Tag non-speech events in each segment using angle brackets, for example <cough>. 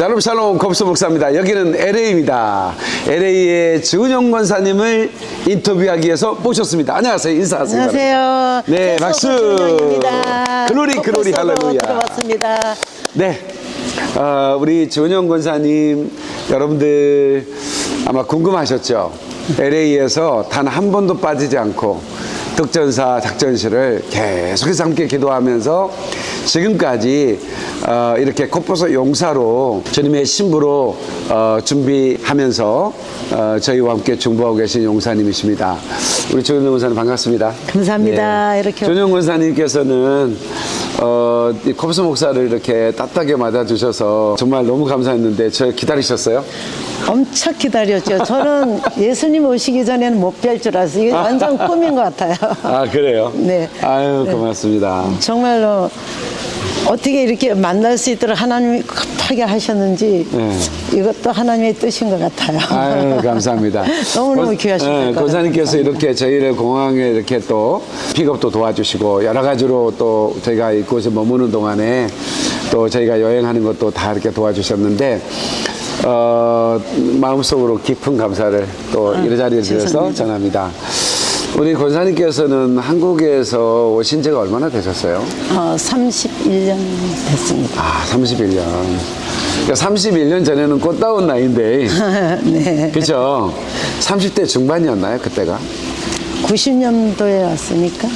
샬롬 샬롬 곱수 목사입니다. 여기는 LA입니다. LA의 주은영 권사님을 인터뷰하기 위해서 모셨습니다. 안녕하세요. 인사하세요. 안녕하세요. 네, 박수. 입니다 글로리, 글로리, 할렐루야. 들어봤습니다. 네. 어, 우리 주은영 권사님 여러분들 아마 궁금하셨죠? LA에서 단 한 번도 빠지지 않고 득전사 작전실을 계속해서 함께 기도하면서 지금까지 어, 이렇게 코포서 용사로 주님의 신부로 어, 준비하면서 어, 저희와 함께 중보하고 계신 용사님이십니다. 우리 조현영 권사님 반갑습니다. 감사합니다. 이렇게- 조현영 권사님께서는 어, 이 컵스 목사를 이렇게 따뜻하게 맞아주셔서 정말 너무 감사했는데 저 기다리셨어요? 엄청 기다렸죠. 저는 <laughs> 예수님 오시기 전에는 못 뵐 줄 알았어요. 이게 완전 꿈인 것 같아요. 아 그래요? 네. 아유 고맙습니다. 정말로 어떻게 이렇게 만날 수 있도록 하나님이 급하게 하셨는지 네. 이것도 하나님의 뜻인 것 같아요. 아유 <laughs> 감사합니다. 너무너무 권- 귀하십니다. 예, 권사님께서 이렇게 저희를 공항에 이렇게 또 픽업도 도와주시고 여러 가지로 또 저희가 이곳에 머무는 동안에 또 저희가 여행하는 것도 다 이렇게 도와주셨는데 어, 마음속으로 깊은 감사를 또이 자리에 드려서. 전합니다. 우리 권사님께서는 한국에서 오신 지가 얼마나 되셨어요? 어, 31년 됐습니다. 아, 31년. 그러니까 31년 전에는 꽃다운 나이인데, <laughs> 네. 그죠? 30대 중반이었나요, 그때가? 90년도에 왔으니까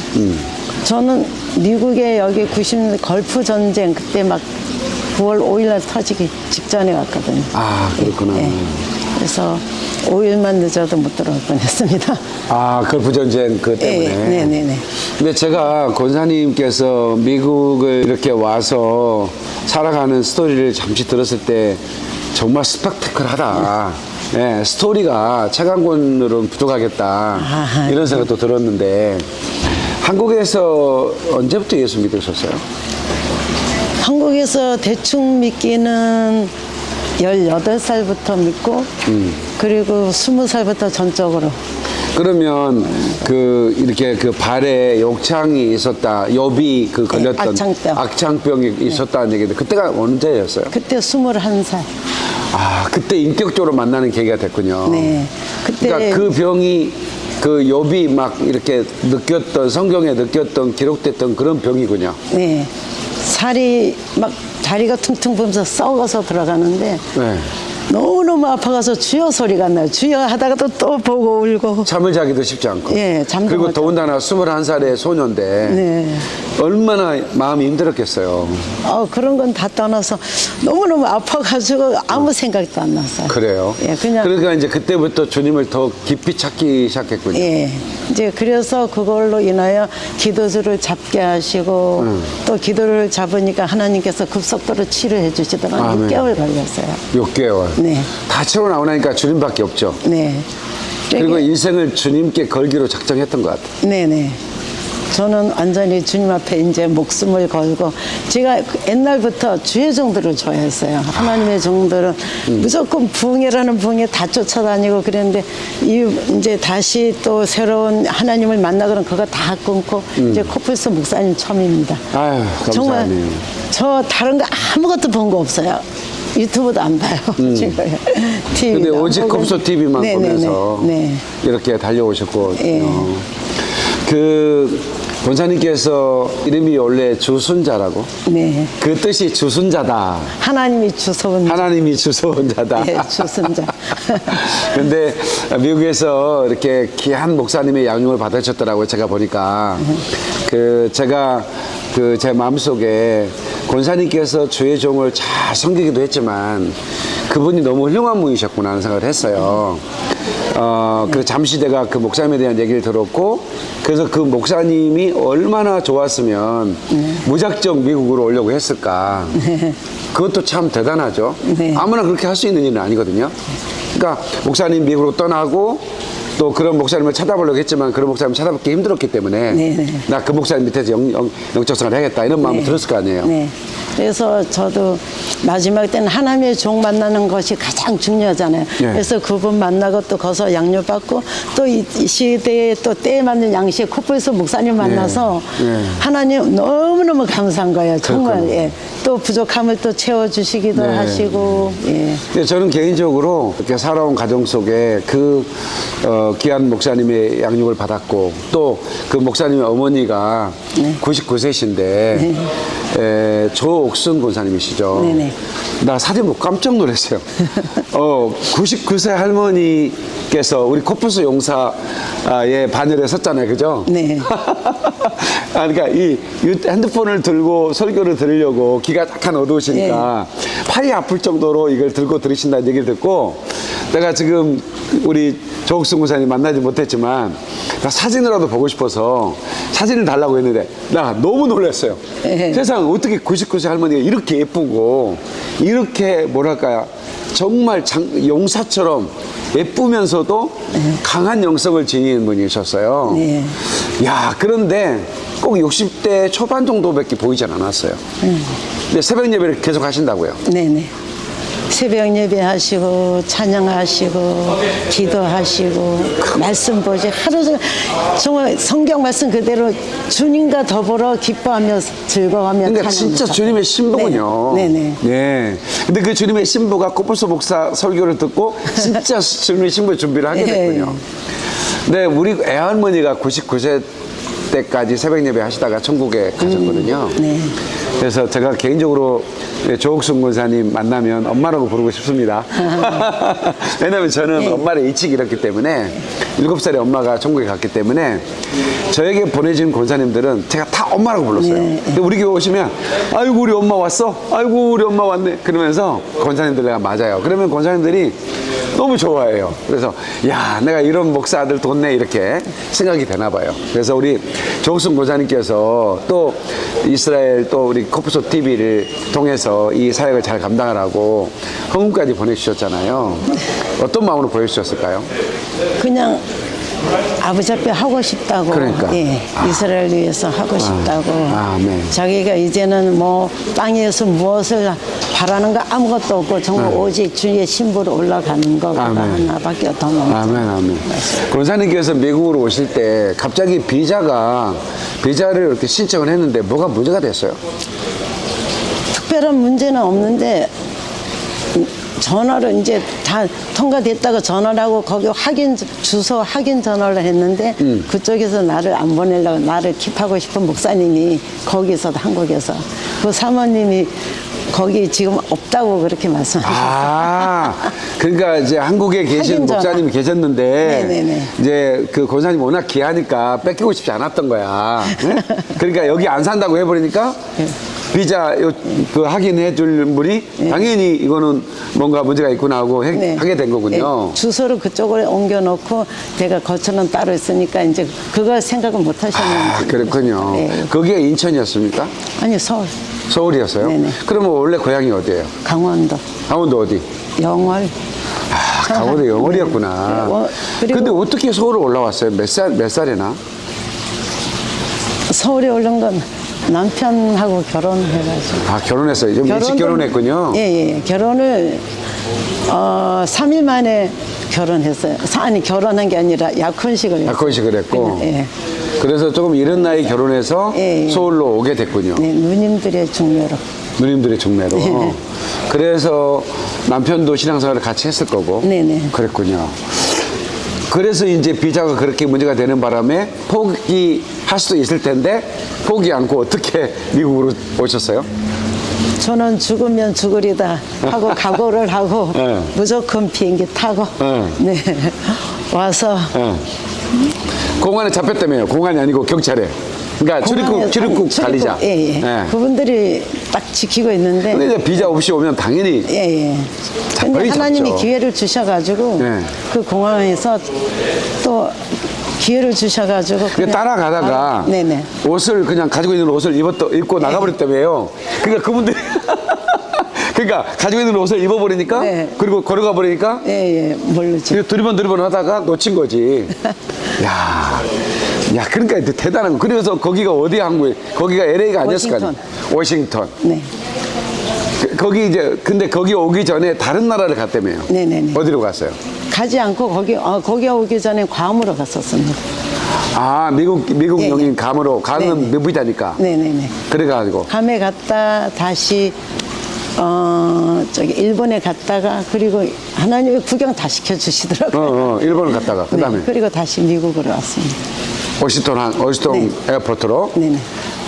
저는 미국에 여기 90년 걸프 전쟁 그때 막 9월 5일 날 터지기 직전에 왔거든요. 아, 그렇구나. 예. 그래서 5일만 늦어도 못 들어올 뻔했습니다. 아, 걸프전쟁 그 때문에. 예, 네, 네, 네. 근데 제가 권사님께서 미국을 이렇게 와서 살아가는 스토리를 잠시 들었을 때 정말 스펙타클하다. 예, 스토리가 책한 권으로는 부족하겠다. 아하. 이런 생각도 들었는데 한국에서 언제부터 예수 믿으셨어요? 한국에서 대충 믿기는 18살부터 믿고 그리고 20살부터 전적으로 그러면 그 이렇게 그 발에 욕창이 있었다, 여비 그 걸렸던 악창병. 악창병이 있었다는 얘기인데 그때가 언제였어요? 그때 21살. 아 그때 인격적으로 만나는 계기가 됐군요. 네. 그때 그러니까 그 병이 그 욥이 막 이렇게 느꼈던 성경에 느꼈던 기록됐던 그런 병이군요. 네. 살이 막 다리가 퉁퉁 부면서 썩어서 들어가는데 네. 너무너무 아파가서 주여 소리가 나요. 주여 하다가도 또 보고 울고. 잠을 자기도 쉽지 않고. 예, 잠도 그리고 더군다나 21살의 소녀인데 네. 얼마나 마음이 힘들었겠어요. 어, 그런 건 다 떠나서 너무너무 아파가지고 아무 생각도 안 났어요. 그래요. 예, 그냥. 그러니까 이제 그때부터 주님을 더 깊이 찾기 시작했군요. 예. 이제 그래서 그걸로 인하여 기도주를 잡게 하시고 음. 또 기도를 잡으니까 하나님께서 급속도로 치료해 주시더라고요. 아멘. 6개월 걸렸어요. 6개월. 네. 다 채워 나오니까 주님밖에 없죠. 네. 그리고 인생을 주님께 걸기로 작정했던 것 같아요. 네네. 저는 완전히 주님 앞에 이제 목숨을 걸고 제가 그 옛날부터 주의 정도를 좋아했어요. 하나님의 정도는 무조건 부흥이라는 부흥에 다 쫓아다니고 그랬는데 이 이제 다시 또 새로운 하나님을 만나고는 그거 다 끊고 이제 코뿔소 목사님 처음입니다. 아유, 정말. 저 다른 거 아무것도 본 거 없어요. 유튜브도 안 봐요. <laughs> 지금 TV. 음. 근데 오직 컵소 TV만 보면서 네. 이렇게 달려오셨고 예. 어. 그 본사님께서 이름이 원래 주순자라고 네. 그 뜻이 주순자다 하나님이 주소은 하나님이 주소원자다 예, 주순자. <laughs> 근데 미국에서 이렇게 귀한 목사님의 양육을 받으셨더라고요 제가 보니까 그 제가 그 제 마음속에 권사님께서 주의 종을 잘 섬기기도 했지만 그분이 너무 훌륭한 분이셨구나 하는 생각을 했어요 어, 그 잠시 내가 그 목사님에 대한 얘기를 들었고 그래서 그 목사님이 얼마나 좋았으면 무작정 미국으로 오려고 했을까 그것도 참 대단하죠 네. 아무나 그렇게 할 수 있는 일은 아니거든요. 그러니까 목사님 미국으로 떠나고 또 그런 목사님을 찾아보려고 했지만 그런 목사님 찾아뵙기 힘들었기 때문에 네네. 나그 목사님 밑에서 영, 영, 영적성을 해야겠다 이런 마음이 들었을 거 아니에요. 네. 그래서 저도 마지막 때는 하나님의 종 만나는 것이 가장 중요하잖아요. 네. 그래서 그분 만나고 또 거기서 양육받고 또 이 시대에 또 때에 맞는 양식 코뿔소 목사님 만나서 네. 하나님 너무너무 감사한 거예요. 정말. 예. 또 부족함을 또 채워주시기도 네. 하시고. 예. 저는 개인적으로 이렇게 살아온 가정 속에 그 어, 귀한 목사님의 양육을 받았고 또 그 목사님의 어머니가 네. 99세신데 에, 조옥순 권사님이시죠. 네네. 나 사진 보고 깜짝 놀랐어요. 어, 99세 할머니께서 우리 코뿔소 용사의 바늘에 섰잖아요. 그죠? 네. <laughs> 아, 그러니까 이 유- 핸드폰을 들고 설교를 들으려고 귀가 약간 어두우시니까 팔이 아플 정도로 이걸 들고 들으신다는 얘기를 듣고 내가 지금 우리 조옥승 군사님 만나지 못했지만 나 사진이라도 보고 싶어서 사진을 달라고 했는데 나 너무 놀랐어요. 네. 세상 어떻게 99세 할머니가 이렇게 예쁘고 이렇게 뭐랄까요 정말 장- 용사처럼 예쁘면서도 강한 영성을 지닌 분이셨어요. 네. 야, 그런데 꼭 60대 초반 정도밖에 보이진 않았어요. 근데 새벽 예배를 계속 하신다고요. 네네. 새벽 예배 하시고 찬양하시고 기도하시고 말씀 보시 하루 종일 정말 성경 말씀 그대로 주님과 더불어 기뻐하며 즐거워하며 그러니까 진짜. 주님의 신부군요. 네. 네네. 네. 근데 그 주님의 신부가 코뿔소 목사 설교를 듣고 진짜 <laughs> 주님의 신부 준비를 하게 네. 됐군요. 네, 우리 애할머니가 99세 때까지 새벽 예배 하시다가 천국에 가셨거든요. 네. 그래서 제가 개인적으로 조옥순 권사님 만나면 엄마라고 부르고 싶습니다. <laughs> 왜냐면 저는 네. 엄마를 일찍 잃었기 때문에 일곱 살에 엄마가 천국에 갔기 때문에 저에게 보내진 권사님들은 제가 다 엄마라고 불렀어요. 네. 근데 우리 교회 오시면 아이고 우리 엄마 왔어. 아이고 우리 엄마 왔네. 그러면서 권사님들 내가 맞아요. 그러면 권사님들이 너무 좋아해요. 그래서 야 내가 이런 목사 아들 뒀네 이렇게 생각이 되나 봐요. 그래서 우리 조옥순 권사님께서 또 이스라엘 또 우리 코프소 TV를 통해서 이 사역을 잘 감당하라고 헌금까지 보내주셨잖아요. 어떤 마음으로 보내주셨을까요? 그냥 아버지 앞에 하고 싶다고 그러니까. 예, 아. 이스라엘 위해서 하고 싶다고 아멘. 자기가 이제는 뭐 땅에서 무엇을 바라는 거 아무것도 없고 정말 오직 주의 신부로 올라가는 거 네. 하나밖에 더 없는 아멘, 아멘. 권사님께서 미국으로 오실 때 갑자기 비자가, 비자를 이렇게 신청을 했는데 뭐가 문제가 됐어요? 특별한 문제는 없는데 전화를 이제 다 통과됐다고 전화를 하고 거기 확인 주소 확인 전화를 했는데 음. 그쪽에서 나를 안 보내려고 나를 킵하고 싶은 목사님이 거기서 한국에서 그 사모님이 거기 지금 없다고 그렇게 말씀하셨어요. 아, 그러니까 이제 한국에 <laughs> 계신. 목사님이 계셨는데, 네네네. 이제 그 권사님 워낙 귀하니까 뺏기고 싶지 않았던 거야. 네? 그러니까 여기 안 산다고 해버리니까, 네. 비자 요, 그 확인해 줄 분이 당연히 이거는 뭔가 문제가 있구나 하고 해- 네. 하게 된 거군요. 네, 주소를 그쪽으로 옮겨 놓고 제가 거처는 따로 있으니까 이제 그걸 생각을 못 하셨는지. 아, 그렇군요. 네. 거기가 인천이었습니까? 아니 서울, 서울이었어요? 네네. 그러면 원래 고향이 어디예요? 강원도, 강원도 어디? 영월. 아, 강원도 영월이었구나. 네. 어, 그리고- 근데 어떻게 서울로 올라왔어요? 몇 살, 몇 살이나? 서울에 오른 건 남편하고 결혼해가지고. 아, 결혼했어요. 좀 일찍 결혼도- 결혼했군요. 예, 예. 결혼을 어, 3일 만에 결혼했어요. 사- 아니 결혼한 게 아니라 약혼식을 했어요. 약혼식을 했고. 예. 그래서 조금 이른 나이 결혼해서 예, 예. 서울로 오게 됐군요. 네, 누님들의 중매로. 누님들의 중매로. 예. 그래서 남편도 신앙생활을 같이 했을 거고. 네네. 그랬군요. 그래서 이제 비자가 그렇게 문제가 되는 바람에 포기 할 수도 있을 텐데 포기 않고 어떻게 <laughs> 미국으로 오셨어요? 저는 죽으면 죽으리다 하고 <laughs> 각오를 하고 예. 무조건 비행기 타고 예. 네 와서 예. 공안에 잡혔다며요. 공안이 아니고 경찰에. 그러니까 출입국, 출입국 관리자. 예, 예. 예. 그분들이 딱 지키고 있는데 근데 이제 비자 없이 오면 당연히 예, 예. 근데 하나님이 잡죠. 기회를 주셔가지고 네. 그 공항에서 또 기회를 주셔가지고 그 그냥- 따라가다가 아, 네네. 옷을 그냥 가지고 있는 옷을 입었다, 입고 나가버렸다며요. 그러니까 그분들이 <laughs> 그러니까 가지고 있는 옷을 입어버리니까 네. 그리고 걸어가 버리니까 예, 예, 모르죠. 이거 두리번 두리번 하다가 놓친 거지. <laughs> 야, 야, 그러니까 대단한 거. 그래서 거기가 어디 한국에? 거기가 LA가 아니었을 거 아니야? 워싱턴. 네. 그- 거기 이제 근데 거기 오기 전에 다른 나라를 갔다며요. 네네네. 어디로 갔어요? 가지 않고 거기, 어, 거기 오기 전에 괌으로 갔었습니다. 아, 미국 미국 예, 용인 예. 감으로 감은 네네. 미국이다니까. 네네네. 그래가지고 괌에 갔다 다시 어 저기 일본에 갔다가 그리고 하나님이 구경 다 어, 시켜 주시더라고요. 어, 일본을 갔다가 그다음에 네, 그리고 다시 미국으로 왔습니다. 워싱턴 한 워싱턴 네. 에어포트로. 네네.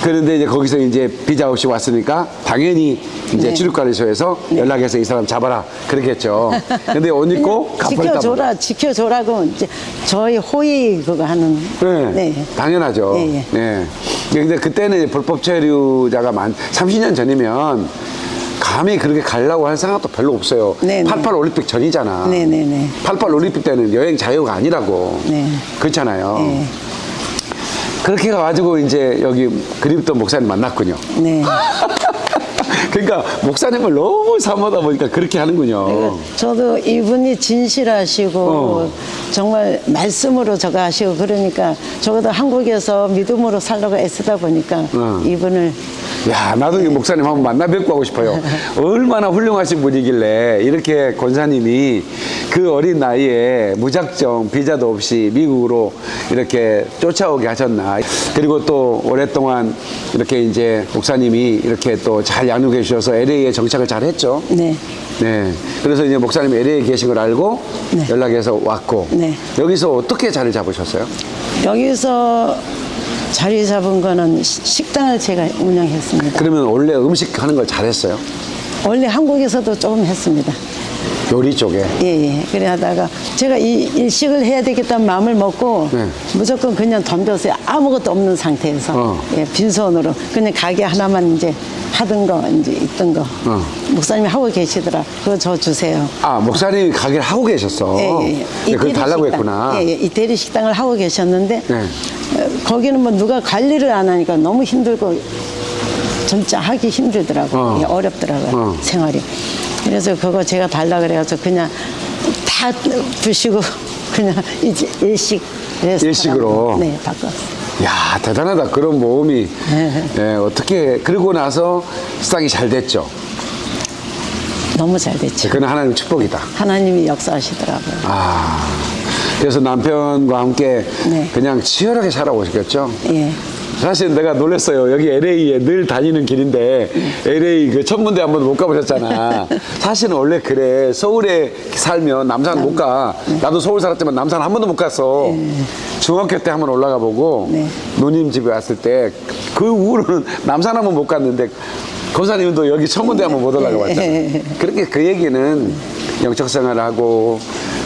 그런데 이제 거기서 이제 비자 없이 왔으니까 당연히 이제 네. 출입관리소에서 연락해서 이 사람 잡아라 그렇겠죠. 근데 옷 입고. 지켜줘라, 지켜줘라고 이제 저희 호의 그거 하는. 네, 당연하죠. 예, 예. 네. 근데 그때는 불법 체류자가 만 30년 전이면 감히 그렇게 가려고 할 생각도 별로 없어요. 네, 네. 88 올림픽 전이잖아. 네, 네, 네. 88 올림픽 때는 여행 자유가 아니라고. 네. 그렇잖아요. 네. 그렇게 가가지고 이제 여기 그립던 목사님 만났군요. 네. <laughs> 그러니까 목사님을 너무 사모하다 보니까 그렇게 하는군요. 저도 이분이 진실하시고 어. 정말 말씀으로 저거 하시고 그러니까 적어도 한국에서 믿음으로 살려고 애쓰다 보니까 어. 이분을 야, 나도 이 목사님 한번 만나 뵙고 하고 싶어요. <laughs> 얼마나 훌륭하신 분이길래 이렇게 권사님이 그 어린 나이에 무작정 비자도 없이 미국으로 이렇게 쫓아오게 하셨나. 그리고 또 오랫동안 이렇게 이제 목사님이 이렇게 또 잘 양육해 주셔서 LA에 정착을 잘 했죠. 네. 네. 그래서 이제 목사님이 LA에 계신 걸 알고 네. 연락해서 왔고. 네. 여기서 어떻게 자리 잡으셨어요? 여기서 자리 잡은 거는 시- 식당을 제가 운영했습니다. 그러면 원래 음식 하는 걸 잘했어요? 원래 한국에서도 조금 했습니다. 요리 쪽에. 예, 예. 그래 하다가 제가 이 일식을 해야 되겠다는 마음을 먹고 네. 무조건 그냥 덤벼서 아무것도 없는 상태에서 어. 예, 빈손으로 그냥 가게 하나만 이제 하던 거 이제 있던 거 어. 목사님이 하고 계시더라. 그거 저 주세요. 아, 목사님이 가게를 하고 계셨어. 예, 예, 예. 네, 그걸 달라고 식당. 했구나. 예, 예. 이태리 식당을 하고 계셨는데 네. 어, 거기는 뭐 누가 관리를 안 하니까 너무 힘들고 진짜 하기 힘들더라고. 어. 요 어 렵더라고요. 어. 생활이. 그래서 그거 제가 달라 그래가지고 그냥 다 부시고 <laughs> 그냥 이제 일식. 일식으로? 네, 바꿨어요. 야 대단하다. 그런 모험이. 네. 예, 어떻게, 그러고 나서 식당이 잘 됐죠. 너무 잘 됐죠. 그건 하나님 축복이다. 하나님이 역사하시더라고요. 아. 그래서 남편과 함께 네. 그냥 치열하게 살아오셨겠죠? 예. 사실 내가 놀랐어요. 여기 LA에 늘 다니는 길인데 LA 그 천문대 한 번도 못 가보셨잖아. 사실은 원래 그래. 서울에 살면 남산 못 가. 나도 서울 살았지만 남산 한 번도 못 갔어. 중학교 때 한번 올라가 보고 네. 누님 집에 왔을 때 그 후로는 남산 한 번 못 갔는데 권사님도 여기 천문대 한번 못 올라가 봤잖아. 네. 그렇게 그 얘기는 영적 생활하고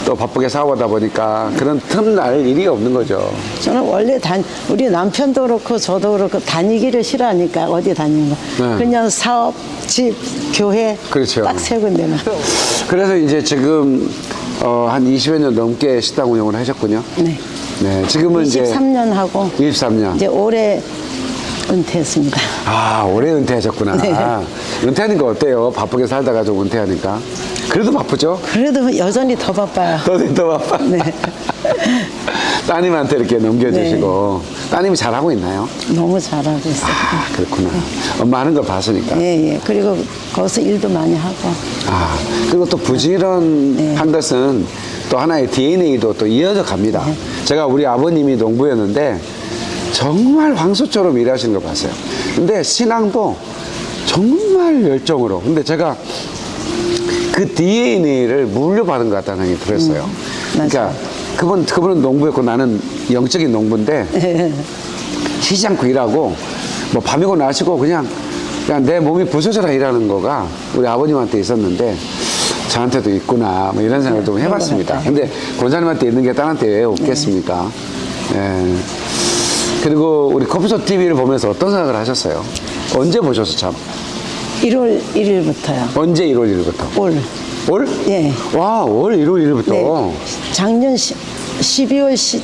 또 바쁘게 사고하다 보니까 그런 틈날 일이 없는 거죠. 저는 원래 단 우리 남편도 그렇고 저도 그렇고 다니기를 싫어하니까 어디 다니는 거 네. 그냥 사업 집 교회 그렇죠. 딱 세 군데만 그래서 이제 지금 어, 한 20여 년 넘게 식당 운영을 하셨군요. 네 네, 지금은 이제 23년 하고 23년. 이제 올해 은퇴했습니다 아, 올해 은퇴하셨구나. 네. 은퇴하니까 어때요? 바쁘게 살다가 좀 은퇴하니까. 그래도 바쁘죠? 그래도 여전히 더 바빠요 더, 더 바빠. 네. <laughs> 따님한테 이렇게 넘겨주시고. 네. 따님이 잘하고 있나요? 너무 잘하고 있어요 아, 그렇구나. 엄마 하는 걸 봤으니까. 예, 예. 그리고 거기서 일도 많이 하고 아, 그리고 또 부지런한 네. 것은 또 하나의 DNA도 또 이어져 갑니다. 네. 제가 우리 아버님이 농부였는데 정말 황소처럼 일하시는 걸 봤어요. 근데 신앙도 정말 열정으로. 근데 제가 그 DNA를 물려받은 것 같다는 생각이 들었어요. 그러니까 맞아요. 그분, 그분은 농부였고 나는 영적인 농부인데 <laughs> 쉬지 않고 일하고 뭐 밤이고 낮이고 그냥 그냥 내 몸이 부서져라 일하는 거가 우리 아버님한테 있었는데 저한테도 있구나 뭐 이런 생각을 좀 그런 것 해봤습니다. 근데 권사님한테 있는 게 딸한테 왜 없겠습니까? 예. 그리고 우리 커피숍 TV를 보면서 어떤 생각을 하셨어요? 언제 보셨어 참? 1월 1일부터요 언제 1월 1일부터? 올 올? 예. 와, 올 1월 1일부터. 네. 작년 시, 12월 시,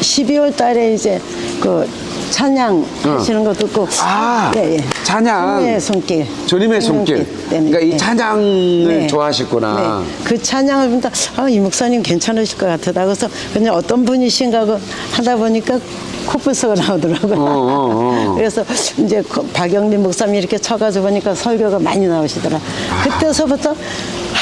12월 달에 이제 그 찬양 하시는 것도 있고. 아, 예, 예. 찬양. 주님의 손길. 주님의 손길. 때문에. 그러니까 이 예. 찬양을 네. 좋아하시구나. 네. 그 찬양을 보다 아, 이 목사님 괜찮으실 것 같다. 그래서 그냥 어떤 분이신가 하다 보니까 코뿔소가 나오더라고요. 어, 어, 어. <laughs> 그래서 이제 그 박영림 목사님 이렇게 쳐가지고 보니까 설교가 많이 나오시더라. 그때서부터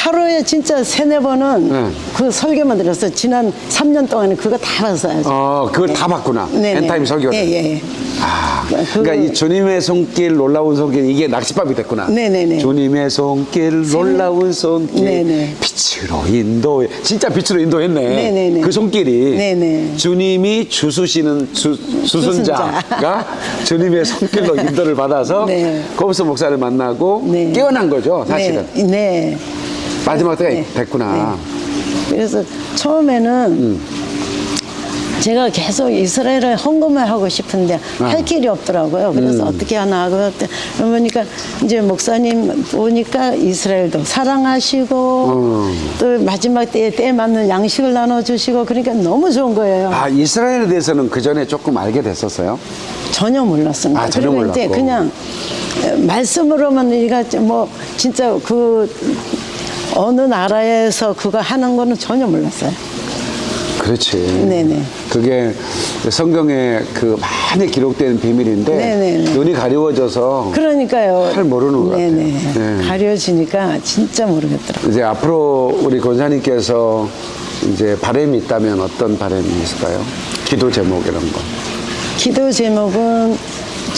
하루에 진짜 세네 번은 네. 그 설교만 들었어요. 지난 3년 동안에 그거 다 봤어요. 어, 그걸 다 봤구나. 네네. 엔타임 설교를. 예, 예. 아, 그- 그러니까 이 주님의 손길 놀라운 손길 이게 낚시밥이 됐구나. 네네네. 주님의 손길 놀라운 손길 네네. 빛으로 인도해 진짜 빛으로 인도했네. 네네네. 그 손길이 네네. 주님이 주수시는 수, 수순자가 주님의 손길로 인도를 받아서 <laughs> 네. 거부서 목사를 만나고 네. 깨어난 거죠 사실은 네. 네. 마지막 때가 네. 됐구나. 그래서 처음에는 제가 계속 이스라엘을 헌금을 하고 싶은데 할 길이 없더라고요. 그래서 어떻게 하나 하고 보니까 이제 목사님 보니까 이스라엘도 사랑하시고 또 마지막 때에 때에 맞는 양식을 나눠주시고 그러니까 너무 좋은 거예요. 아 이스라엘에 대해서는 그 전에 조금 알게 됐었어요. 전혀 몰랐습니다. 아, 전혀 이제 몰랐고. 그냥 말씀으로만 우리가 뭐 진짜 그 어느 나라에서 그거 하는 거는 전혀 몰랐어요. 그렇지. 네네. 그게 성경에 그 많이 기록된 비밀인데 네네네. 눈이 가리워져서 그러니까요. 잘 모르는 것 같아요. 네. 가려지니까 진짜 모르겠더라고요. 이제 앞으로 우리 권사님께서 이제 바람이 있다면 어떤 바람이 있을까요? 기도 제목 이런 거. 기도 제목은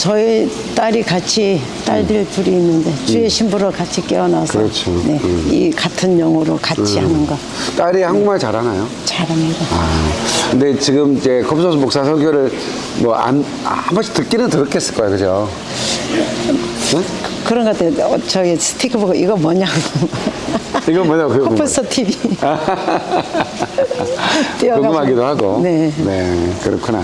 저희 딸이 같이 딸들 둘이 있는데 주의 신부로 같이 깨어나서 음. 그렇죠. 네, 음. 이 같은 영으로 같이 하는 거 딸이 한국말 잘하나요? 잘합니다. 아, 근데 지금 이제 검소수 목사 설교를 뭐 안, 한 번씩 듣기는 들었겠을 거예요, 그죠? 응? 그런 것 같아요. 어, 저기 스티커 보고 이거 뭐냐고. 이건 뭐냐고, 코뿔소 TV. <laughs> 궁금하기도 하고. 네. 그렇구나.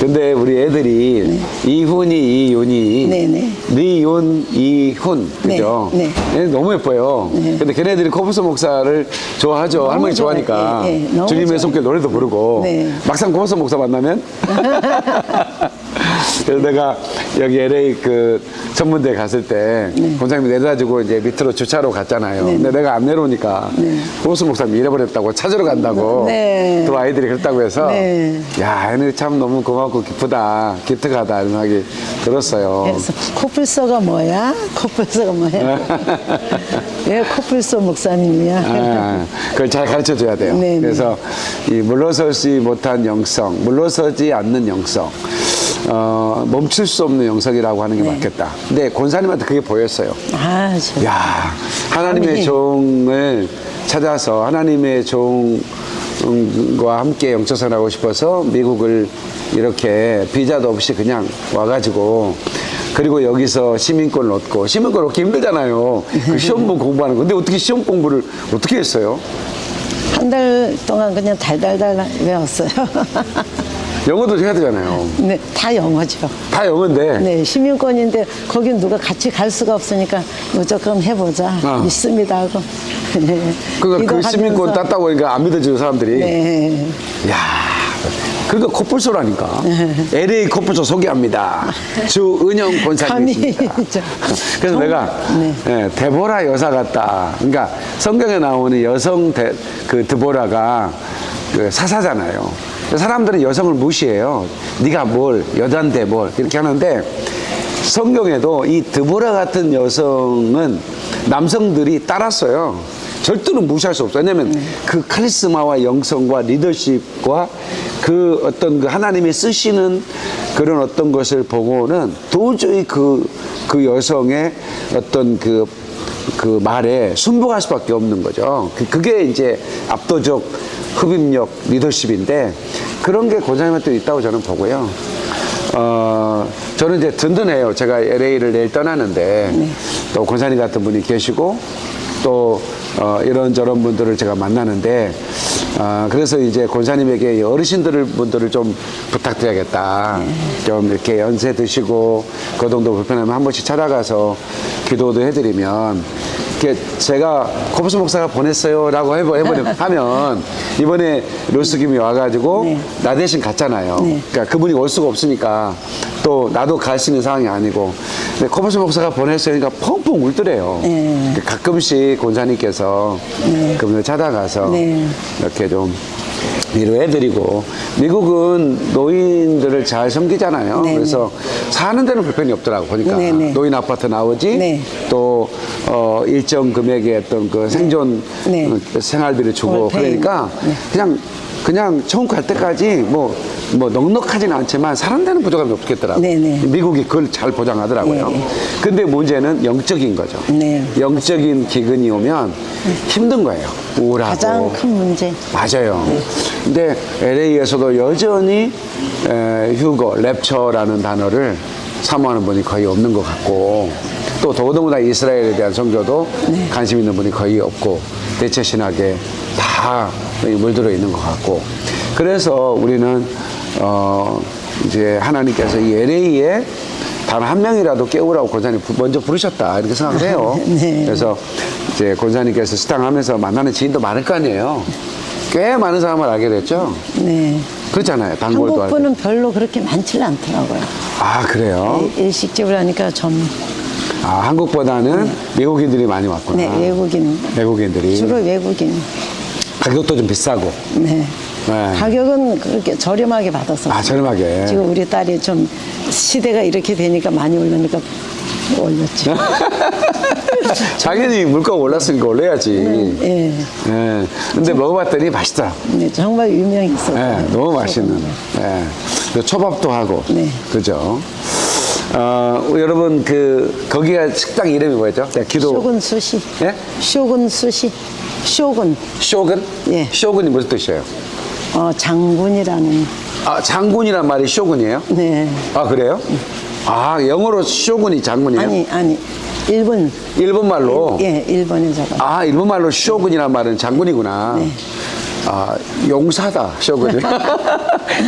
근데 우리 애들이 이훈이, 이윤이, 네네. 리윤, 이훈, 그죠? 네, 얘네 너무 예뻐요. 근데 걔네들이 코뿔소 목사를 좋아하죠. 할머니 좋아해. 좋아하니까. 예, 예, 주님의. 손길 노래도 부르고. 네. 막상 코뿔소 목사 만나면. <laughs> 그래서 내가 여기 LA 그 전문대 갔을 때 본사님이 내려다주고 이제 밑으로 주차로 갔잖아요. 근데 내가 안 내려오니까 코뿔소 목사님 잃어버렸다고 찾으러 간다고 네. 또 아이들이 그랬다고 해서 네. 야, 얘네 참 너무 고맙고 기쁘다, 기특하다 이런 생각이 들었어요. 그래서 코뿔소가 뭐야? 코뿔소가 뭐야? <laughs> 왜 코뿔소 목사님이야? 아, 그걸 잘 가르쳐 줘야 돼요. 네, 네. 그래서 이 물러서지 못한 영성, 물러서지 않는 영성, 어, 멈출 수 없는 영성이라고 하는 게 네. 맞겠다. 근데 권사님한테 그게 보였어요. 아, 저, 야, 하나님의 아니. 종을 찾아서 하나님의 종과 함께 영처선하고 싶어서 미국을 이렇게 비자도 없이 그냥 와가지고 그리고 여기서 시민권을 얻고 시민권 얻기 힘들잖아요. 그 <laughs> 시험본 공부하는 거. 근데 어떻게 시험 공부를 어떻게 했어요? 한 달 동안 그냥 달달달 외웠어요. <laughs> 영어도 해야 되잖아요. 네, 다 영어죠. 다 영어인데. 네, 시민권인데 거긴 누가 같이 갈 수가 없으니까 무조건 해보자. 아. 믿습니다 하고. 네. 그러니까 그 시민권. 땄다고 하니까 안 믿어주는 사람들이. 네. 야, 그러니까 코뿔소라니까. LA 코뿔소 소개합니다. 주은영. 진짜. 그래서 정- 내가 네. 예, 데보라 여사 같다. 그러니까 성경에 나오는 여성 데, 그 드보라가 그 사사잖아요. 사람들은 여성을 무시해요. 네가 뭘 여잔데 뭘 이렇게 하는데 성경에도 이 드보라 같은 여성은 남성들이 따랐어요. 절대로 무시할 수 없어요. 왜냐하면 그 카리스마와 영성과 리더십과 그 어떤 그 하나님이 쓰시는 그런 어떤 것을 보고는 도저히 그, 그 여성의 어떤 그, 그 말에 순복할 수밖에 없는 거죠. 그- 그게 이제 압도적 흡입력 리더십인데 그런 게 권사님한테 있다고 저는 보고요. 어, 저는 이제 든든해요. 제가 LA를 내일 떠나는데 또 권사님 같은 분이 계시고 또 어, 이런저런 분들을 제가 만나는데 아, 그래서 이제 권사님에게 이 어르신들 분들을 좀 부탁드려야겠다. 좀 이렇게 연세 드시고 거동도 불편하면 한 번씩 찾아가서 기도도 해드리면 이렇게 제가 코브스 목사가 보냈어요 라고 해버 해버려 <laughs> 하면 이번에 로스김이 와가지고 네. 나 대신 갔잖아요. 네. 그러니까 그분이 올 수가 없으니까 또 나도 갈 수 있는 상황이 아니고 근데 코브스 목사가 보냈으니까 펑펑 울더래요. 네. 그 가끔씩 권사님께서 그분을 찾아가서 네. 이렇게 좀 위로해드리고 미국은 노인들을 잘 섬기잖아요. 네, 그래서 사는 데는 불편이 없더라고 보니까 네, 네. 노인 아파트 나오지 네. 또 어, 일정 금액의 어떤 그 생존 네. 어, 생활비를 주고. 그러니까 네. 그냥 그냥 처음 갈 때까지 뭐, 뭐 넉넉하지는 않지만 데는 부족함이 없겠더라고요. 네, 네. 미국이 그걸 잘 보장하더라고요. 네. 근데 문제는 영적인 거죠. 네. 영적인 기근이 오면 힘든 거예요. 우울하고. 가장 큰 문제. 맞아요. 근데 LA에서도 여전히 에, 휴거, 랩처라는 단어를 사모하는 분이 거의 없는 것 같고 또 더더군다나 이스라엘에 대한 선교도 관심 있는 분이 거의 없고 대체 신학에 다 물들어 있는 것 같고 그래서 우리는 어 이제 하나님께서 이 LA에 단 한 명이라도 깨우라고 권사님 부- 먼저 부르셨다 이렇게 생각을 해요. <laughs> 네. 그래서 이제 권사님께서 스탕하면서 만나는 지인도 많을 거 아니에요. 꽤 많은 사람을 알게 됐죠. 네. 그렇잖아요. 단골도 한국. 분은 별로 그렇게 많지는 않더라고요. 아 그래요? 일식집을 하니까 좀, 아 한국보다는 미국인들이 많이 왔구나. 네, 외국인. 외국인들이 주로 외국인. 가격도 좀 비싸고. 네. 네. 가격은 그렇게 저렴하게 받았어요. 아 저렴하게. 지금 우리 딸이 좀 시대가 이렇게 되니까 많이 올르니까 올렸죠. <laughs> 당연히 물가 올랐으니까 올려야지. 예. 예. 근데 먹어봤더니 맛있더라. 네, 정말 유명했어요. 예, 너무 맛있는. 예. 그 초밥도 하고. 네. 그죠? 어, 여러분 그 거기가 식당 이름이 뭐였죠? 네, 기도. 쇼군 수시. 예? 쇼군 수시. 쇼군. 쇼군? 예. 쇼군이 무슨 뜻이에요? 어, 장군이라는. 아 장군이란 말이 쇼군이에요? 네. 아 그래요? 아 영어로 쇼군이 장군이에요? 아니, 아니. 일본. 일본 말로. 예, 일본에 적어. 아 일본 말로 쇼군이란 말은 장군이구나. 네. 아 용사다 쇼군이.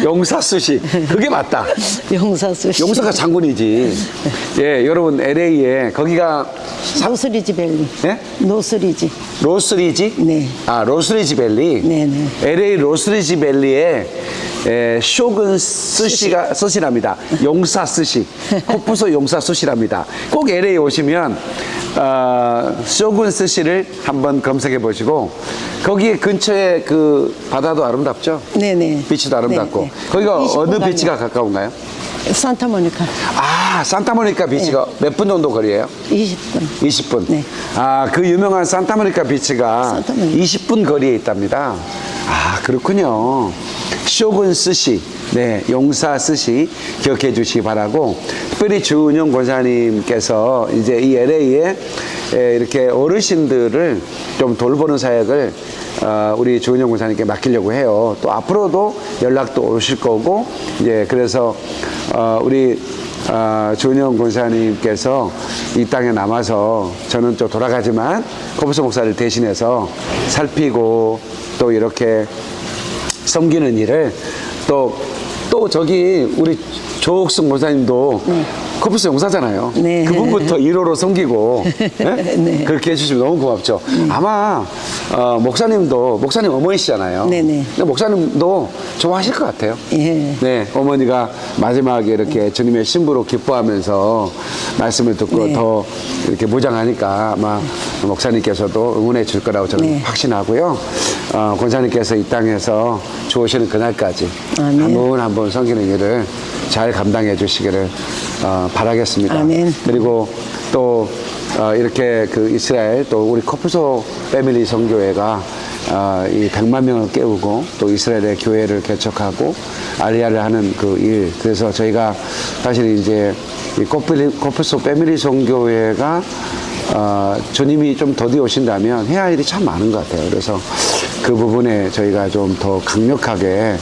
용사 수시 그게 맞다. 용사 수시. 용사가 장군이지. 예 여러분 LA에 거기가 노스리지 밸리. 예? 노스리지. 로스리지? 네. 아, 로스리지 밸리? 네, 네. LA 로스리지 밸리에 에, 쇼군 스시가 스시랍니다. 용사 스시. 코프소 용사 스시랍니다. 꼭 LA 오시면 어, 쇼군 스시를 한번 검색해 보시고 거기 근처에 그 바다도 아름답죠? 네네. beach도 아름답고 네, 네. 거기가 20분 어느. beach가 가까운가요? 산타모니카. 아 산타모니카 비치가 몇분 정도 거리예요? 20분. 20분. 네. 아, 그 유명한 산타모니카 비치가 산타모니카. 20분 거리에 있답니다. 아, 그렇군요. 쇼군 스시, 네, 용사 스시 기억해 주시기 바라고, 특별히 주은영 권사님께서 이제 이 LA에 이렇게 어르신들을 좀 돌보는 사역을 어, 우리 주은영 권사님께 맡기려고 해요. 또 앞으로도 연락도 오실 거고, 이제 그래서 어, 우리 아, 조은영 권사님께서 이 땅에 남아서 저는 또 돌아가지만 코브스 목사를 대신해서 살피고 또 이렇게 섬기는 일을 또, 또 저기 우리 조옥승 목사님도 코브스 용사잖아요. 네. 그분부터 <laughs> 1호로 섬기고 예? 네. 그렇게 해주시면 너무 고맙죠. 아마 어, 목사님도 목사님 어머니시잖아요. 네네. 근데 목사님도 좋아하실 것 같아요. 예. 네, 어머니가 마지막에 이렇게 주님의 신부로 기뻐하면서 말씀을 듣고 네. 더 이렇게 무장하니까 아마 목사님께서도 응원해 줄 거라고 저는 네. 확신하고요. 어, 권사님께서 이 땅에서 좋으시는 그날까지 아멘. 한분한분 섬기는 일을 잘 감당해 주시기를 어, 바라겠습니다. 아멘. 그리고 또 어, 이렇게 그 이스라엘 또 우리 커플소 패밀리 성교회가 어, 이 100만 명을 깨우고 또 이스라엘의 교회를 개척하고 알리아를 하는 그 일. 그래서 저희가 사실 이제 이 커플, 커플소 패밀리 성교회가 어, 주님이 좀 더디 오신다면 해야 할 일이 참 많은 것 같아요. 그래서 그 부분에 저희가 좀 더 강력하게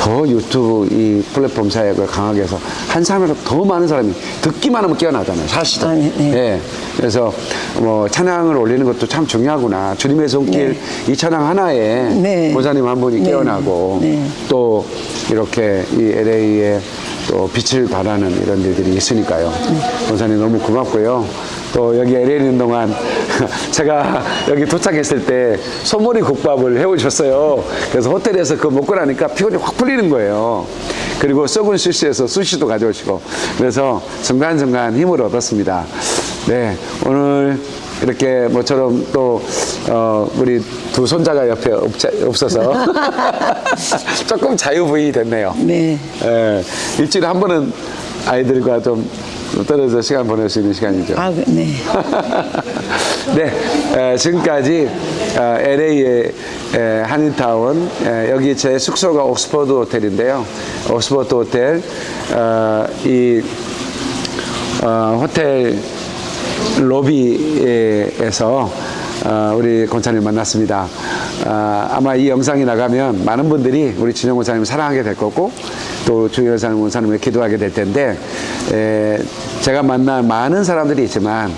더 유튜브 이 플랫폼 사역을 강하게 해서 한 사람이라도 더 많은 사람이 듣기만 하면 깨어나잖아요. 사실은. 아, 네, 네. 예. 그래서 뭐 찬양을 올리는 것도 참 중요하구나. 주님의 손길 이 찬양 하나에 네. 보사님 한 분이 네. 깨어나고 네. 또 이렇게 이 LA에 또 빛을 발하는 이런 일들이 있으니까요. 네. 보사님 너무 고맙고요. 또 여기 LA 있는 동안 <laughs> 제가 여기 도착했을 때 소머리 국밥을 해오셨어요. 그래서 호텔에서 그거 먹고 나니까 피곤이 확 풀리는 거예요. 그리고 썩은 스시에서 수시도 가져오시고 그래서 중간중간 힘을 얻었습니다. 네, 오늘 이렇게 모처럼 또 어, 우리 두 손자가 옆에 없자, 없어서 <laughs> 조금 자유부인이 됐네요. 네. 예, 일주일에 한 번은 아이들과 좀 떨어져 시간 보낼 수 있는 시간이죠. 아, 네. 네, <laughs> 에, 지금까지 어, LA의 에, 한인타운 에, 여기 제 숙소가 옥스퍼드 호텔인데요. 옥스퍼드 호텔 어, 이 어, 호텔 로비에서 어, 우리 권사님 만났습니다. 아, 아마 이 영상이 나가면 많은 분들이 우리 진영 권사님을 사랑하게 될 거고 또 주의사님 권사님을 기도하게 될 텐데 에, 제가 만난 많은 사람들이 있지만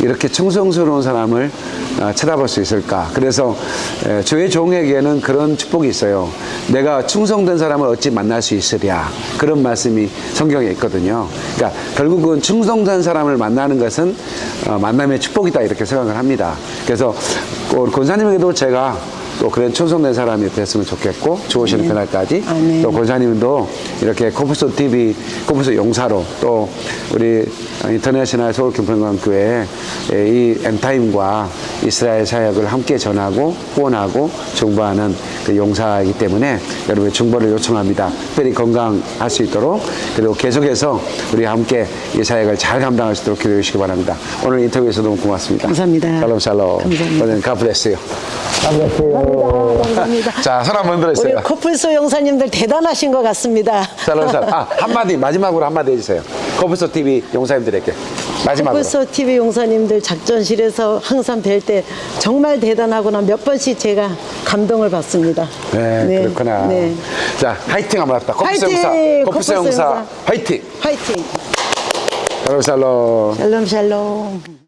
이렇게 충성스러운 사람을 어, 쳐다볼 수 있을까? 그래서 에, 주의 종에게는 그런 축복이 있어요. 내가 충성된 사람을 어찌 만날 수 있으랴? 그런 말씀이 성경에 있거든요. 그러니까 결국은 충성된 사람을 만나는 것은 어, 만남의 축복이다 이렇게 생각을 합니다. 그래서 권사님에게도 제가 또 그런 충성된 사람이 됐으면 좋겠고 좋으시는 그날까지 아멘. 또 권사님도 이렇게 코프소 TV, 코프소 용사로 또 우리 인터내셔널 서울 김평강교회 이 엔타임과 이스라엘 사역을 함께 전하고 후원하고 중보하는 그 용사이기 때문에 여러분의 중보를 요청합니다. 특별히 건강할 수 있도록 그리고 계속해서 우리 함께 이 사역을 잘 감당할 수 있도록 기도해 주시기 바랍니다. 오늘 인터뷰에서 너무 고맙습니다. 감사합니다. 샬롬 샬롬. 감사합니다. 오늘 가브레스요. 감사합니다. 자, 손 한번 우리 들어주세요. 코뿔소 용사님들 대단하신 것 같습니다. 샬롬 샬롬. 아, 한마디, 마지막으로 한마디 해주세요. 코브소 TV 용사님들에게. 마지막으로. 코뿔소 TV 용사님들 작전실에서 항상 뵐 때 정말 대단하구나 몇 번씩 제가 감동을 받습니다. 네, 그렇구나. 네. 자, 화이팅 한번 합시다. 화이팅! 용사. 코프스 용사. 용사. 화이팅! 화이팅! 샬롬 샬롬. 샬롬 샬롬.